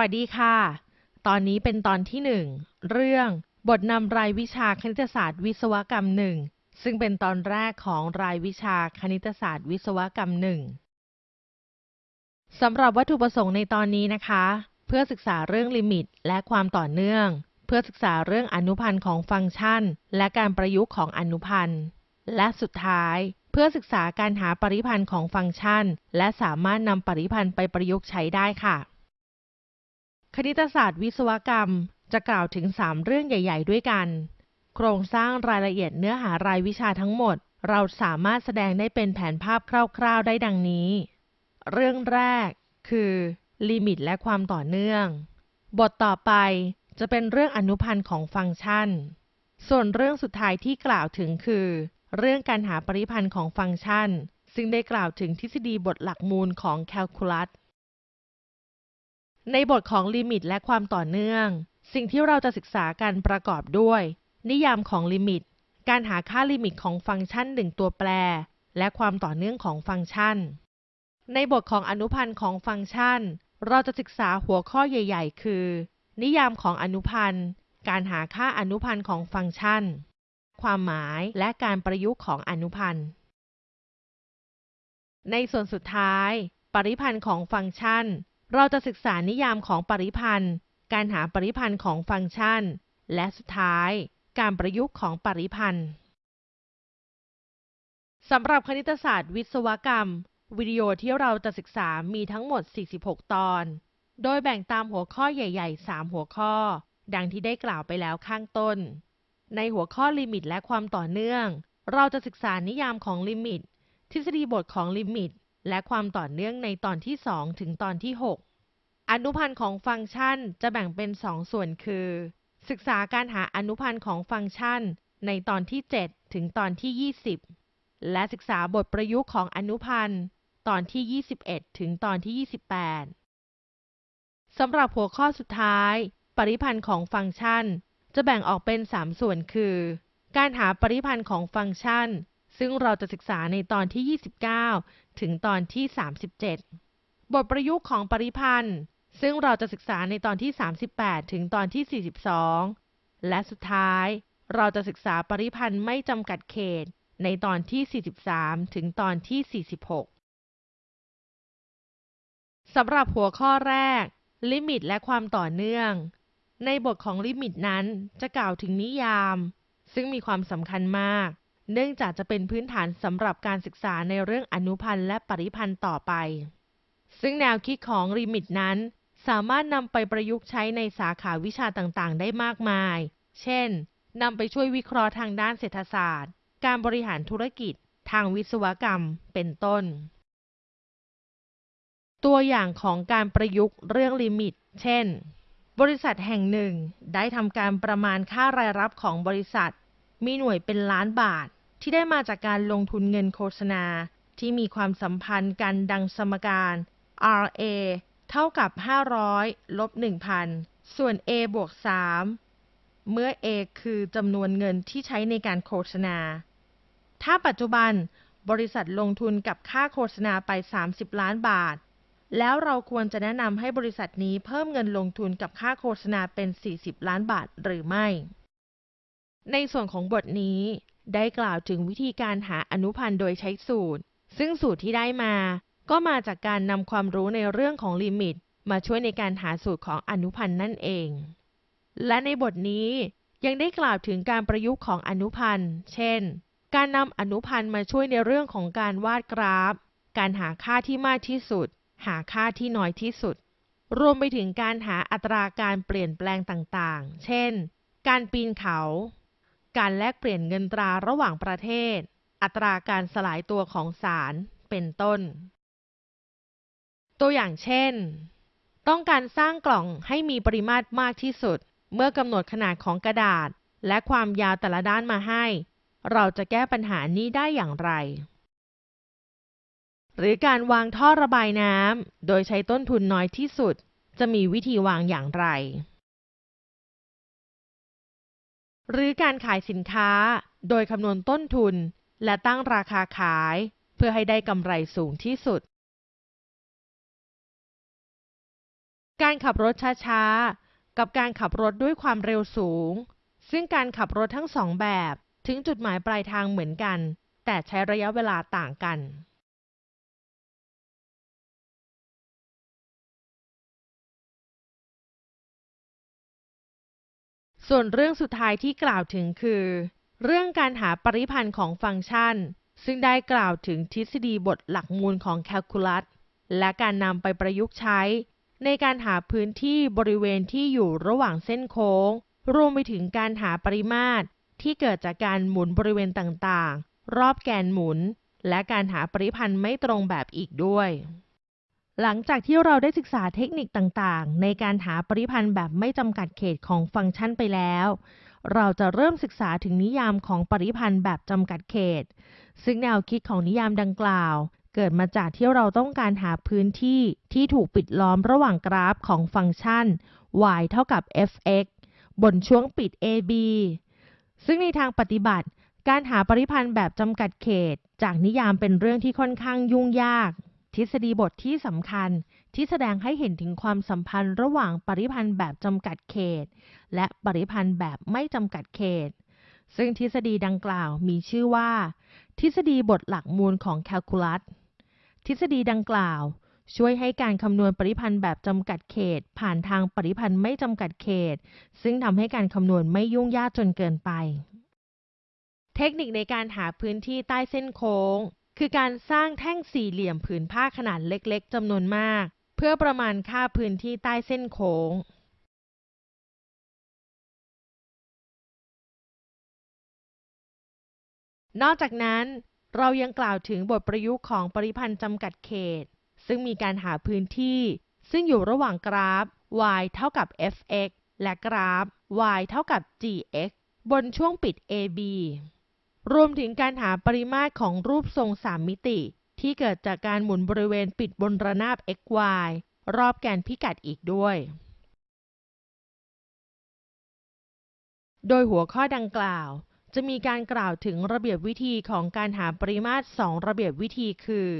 สวัสดีค่ะ ตอนนี้เป็นตอนที่หนึ่งเรื่องบทนำรายวิชาคณิตศาสตร์วิศวกรรมหนึ่งซึ่งเป็นตอนแรกของรายวิชาคณิตศาสตร์วิศวกรรมหนึ่งสำหรับวัตถุประสงค์ในตอนนี้นะคะ เพื่อศึกษาเรื่องลิมิตและความต่อเนื่อง เพื่อศึกษาเรื่องอนุพันธ์ของฟังก์ชัน และการประยุกต์ของอนุพันธ์ และสุดท้าย เพื่อศึกษาการหาปริพันธ์ของฟังก์ชัน และสามารถนำปริพันธ์ไปประยุกต์ใช้ได้ค่ะ คณิตศาสตร์วิศวกรรม จะกล่าวถึง 3 เรื่องใหญ่ ๆ ด้วยกัน โครงสร้างรายละเอียดเนื้อหารายวิชาทั้งหมด เราสามารถแสดงได้เป็นแผนภาพคร่าว ๆ ได้ดังนี้ เรื่องแรก คือลิมิตและความต่อเนื่อง บทต่อไปจะเป็นเรื่องอนุพันธ์ของฟังก์ชัน ส่วนเรื่องสุดท้ายที่กล่าวถึงคือ เรื่องการหาปริพันธ์ของฟังก์ชัน ซึ่งได้กล่าวถึงทฤษฎีบทหลักมูลของแคลคูลัส ในบทของลิมิตและความต่อเนื่อง สิ่งที่เราจะศึกษากันประกอบด้วย นิยามของลิมิต การหาค่าลิมิตของฟังก์ชันหนึ่งตัวแปร และความต่อเนื่องของฟังก์ชัน ในบทของอนุพันธ์ของฟังก์ชัน เราจะศึกษาหัวข้อใหญ่ ๆ คือ นิยามของอนุพันธ์ การหาค่าอนุพันธ์ของฟังก์ชัน ความหมายและการประยุกต์ของอนุพันธ์ ในส่วนสุดท้าย ปริพันธ์ของฟังก์ชัน เราจะศึกษานิยามของปริพันธ์ การหาปริพันธ์ของฟังก์ชัน และสุดท้าย การประยุกต์ของปริพันธ์สำหรับคณิตศาสตร์วิศวกรรม วิดีโอที่เราจะศึกษามีทั้งหมด 46 ตอน โดยแบ่งตามหัวข้อใหญ่ ๆ 3 หัวข้อ ดังที่ได้กล่าวไปแล้วข้างต้น ในหัวข้อลิมิตและความต่อเนื่อง เราจะศึกษานิยามของลิมิต ทฤษฎีบทของลิมิต และความต่อเนื่องในตอนที่ 2 ถึงตอนที่ 6 อนุพันธ์ของฟังก์ชันจะแบ่งเป็น 2 ส่วนคือ ศึกษาการหาอนุพันธ์ของฟังก์ชันในตอนที่ 7 ถึงตอนที่ 20 และศึกษาบทประยุกต์ของอนุพันธ์ตอนที่ 21 ถึงตอนที่ 28 สำหรับหัวข้อสุดท้าย ปริพันธ์ของฟังก์ชัน จะแบ่งออกเป็น 3 ส่วนคือ การหาปริพันธ์ของฟังก์ชัน ซึ่งเราจะศึกษาในตอนที่ 29 ถึงตอนที่ 37 บทประยุกต์ของปริพันธ์ ซึ่งเราจะศึกษาในตอนที่ 38 ถึงตอนที่ 42 และสุดท้ายเราจะศึกษาปริพันธ์ไม่จำกัดเขตในตอนที่ 43 ถึงตอนที่ 46 สำหรับหัวข้อแรก ลิมิตและความต่อเนื่อง ในบทของลิมิตนั้นจะกล่าวถึงนิยาม ซึ่งมีความสำคัญมาก เนื่องจากจะเป็นพื้นฐานสำหรับการศึกษาในเรื่องอนุพันธ์และปริพันธ์ต่อไป ซึ่งแนวคิดของลิมิตนั้น สามารถนำไปประยุกต์ใช้ในสาขาวิชาต่างๆ ได้มากมาย เช่นนำไปช่วยวิเคราะห์ทางด้านเศรษฐศาสตร์ การบริหารธุรกิจ ทางวิศวกรรม เป็นต้น ตัวอย่างของการประยุกต์เรื่องลิมิต เช่น บริษัทแห่งหนึ่งได้ทำการประมาณค่ารายรับของบริษัท มีหน่วยเป็นล้านบาท ที่ได้มาจากการลงทุนเงินโฆษณา ที่มีความสัมพันธ์กันดังสมการ RA เท่ากับ 500ลบ1,000 ส่วน A บวก 3 เมื่อ A คือจำนวนเงินที่ใช้ในการโฆษณา ถ้าปัจจุบันบริษัทลงทุนกับค่าโฆษณาไป 30 ล้านบาท แล้วเราควรจะแนะนำให้บริษัทนี้เพิ่มเงินลงทุนกับค่าโฆษณาเป็น 40 ล้านบาทหรือไม่ ในส่วนของบทนี้ได้กล่าวถึงวิธีการหาอนุพันธ์โดยใช้สูตร ซึ่งสูตรที่ได้มา ก็มาจากการนำความรู้ในเรื่องของลิมิต มาช่วยในการหาสูตรของอนุพันธ์นั่นเอง และในบทนี้ยังได้กล่าวถึงการประยุกต์ของอนุพันธ์ เช่น การนำอนุพันธ์มาช่วยในเรื่องของการวาดกราฟ การหาค่าที่มากที่สุด หาค่าที่น้อยที่สุด รวมไปถึงการหาอัตราการเปลี่ยนแปลงต่างๆ เช่น การปีนเขา การแลกเปลี่ยนเงินตราระหว่างประเทศ อัตราการสลายตัวของสาร เป็นต้น ตัวอย่างเช่น ต้องการสร้างกล่องให้มีปริมาตรมากที่สุด เมื่อกำหนดขนาดของกระดาษ และความยาวแต่ละด้านมาให้ เราจะแก้ปัญหานี้ได้อย่างไร หรือการวางท่อระบายน้ำโดยใช้ต้นทุนน้อยที่สุด จะมีวิธีวางอย่างไร หรือการขายสินค้าโดยคำนวณต้นทุน และตั้งราคาขาย เพื่อให้ได้กำไรสูงที่สุด การขับรถช้าๆ กับการขับรถด้วยความเร็วสูง ซึ่งการขับรถทั้งสองแบบถึงจุดหมายปลายทางเหมือนกัน แต่ใช้ระยะเวลาต่างกัน ส่วนเรื่องสุดท้ายที่กล่าวถึงคือ เรื่องการหาปริพันธ์ของฟังก์ชัน ซึ่งได้กล่าวถึงทฤษฎีบทหลักมูลของแคลคูลัส และการนำไปประยุกต์ใช้ ในการหาพื้นที่บริเวณที่อยู่ระหว่างเส้นโค้ง รวมไปถึงการหาปริมาตร ที่เกิดจากการหมุนบริเวณต่างๆ รอบแกนหมุน และการหาปริพันธ์ไม่ตรงแบบอีกด้วย หลังจากที่เราได้ศึกษาเทคนิคต่างๆ ในการหาปริพันธ์แบบไม่จำกัดเขตของฟังก์ชันไปแล้ว เราจะเริ่มศึกษาถึงนิยามของปริพันธ์แบบจำกัดเขต ซึ่งแนวคิดของนิยามดังกล่าว เกิดมาจากที่เราต้องการหาพื้นที่ที่ถูกปิดล้อมระหว่างกราฟของฟังก์ชัน y เท่ากับ f(x) บนช่วงปิด ab ซึ่งในทางปฏิบัติ การหาปริพันธ์แบบจำกัดเขต จากนิยามเป็นเรื่องที่ค่อนข้างยุ่งยาก ทฤษฎีบทที่สำคัญที่แสดงให้เห็นถึงความสัมพันธ์ระหว่างปริพันธ์แบบจำกัดเขต และปริพันธ์แบบไม่จำกัดเขต ซึ่งทฤษฎีดังกล่าวมีชื่อว่า ทฤษฎีบทหลักมูลของแคลคูลัส ทฤษฎีดังกล่าว ช่วยให้การคำนวณปริพันธ์แบบจำกัดเขต ผ่านทางปริพันธ์ไม่จำกัดเขต ซึ่งทำให้การคำนวณไม่ยุ่งยากจนเกินไป เทคนิคในการหาพื้นที่ใต้เส้นโค้ง คือการสร้างแท่งสี่เหลี่ยมผืนผ้าขนาดเล็กๆจำนวนมาก เพื่อประมาณค่าพื้นที่ใต้เส้นโค้งนอกจากนั้น เรายังกล่าวถึงบทประยุกต์ของปริพันธ์จำกัดเขต ซึ่งมีการหาพื้นที่ ซึ่งอยู่ระหว่างกราฟ y เท่ากับ f(x) และกราฟ y เท่ากับ gx บนช่วงปิด ab รวมถึงการหาปริมาตรของรูปทรงสามมิติ ที่เกิดจากการหมุนบริเวณปิดบนระนาบ xy รอบแกนพิกัดอีกด้วย โดยหัวข้อดังกล่าว จะมีการกล่าวถึงระเบียบวิธีของการหาปริมาตร2ระเบียบวิธีคือ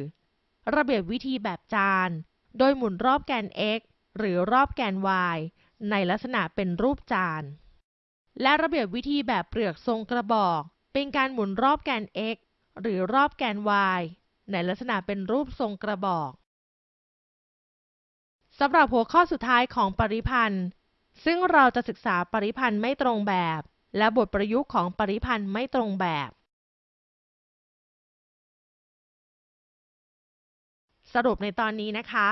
ระเบียบวิธีแบบจาน โดยหมุนรอบแกน x หรือรอบแกน y ในลักษณะเป็นรูปจาน และระเบียบวิธีแบบเปลือกทรงกระบอก เป็นการหมุนรอบแกน x หรือรอบแกน y ในลักษณะเป็นรูปทรงกระบอกสำหรับหัวข้อสุดท้ายของปริพันธ์ ซึ่งเราจะศึกษาปริพันธ์ไม่ตรงแบบ และบทประยุกต์ของปริพันธ์ไม่ตรงแบบ สรุปในตอนนี้นะคะ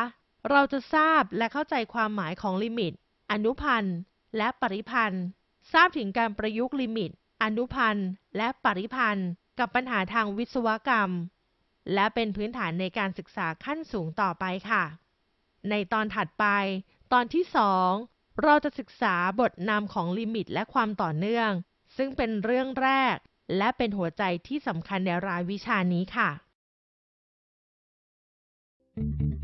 เราจะทราบและเข้าใจความหมายของลิมิต อนุพันธ์ และปริพันธ์ ทราบถึงการประยุกต์ลิมิต อนุพันธ์ และปริพันธ์ กับปัญหาทางวิศวกรรม และเป็นพื้นฐานในการศึกษาขั้นสูงต่อไปค่ะ ในตอนถัดไป ตอนที่ 2 เราจะศึกษาบทนำของลิมิตและความต่อเนื่อง ซึ่งเป็นเรื่องแรก และเป็นหัวใจที่สำคัญในรายวิชานี้ค่ะ thank you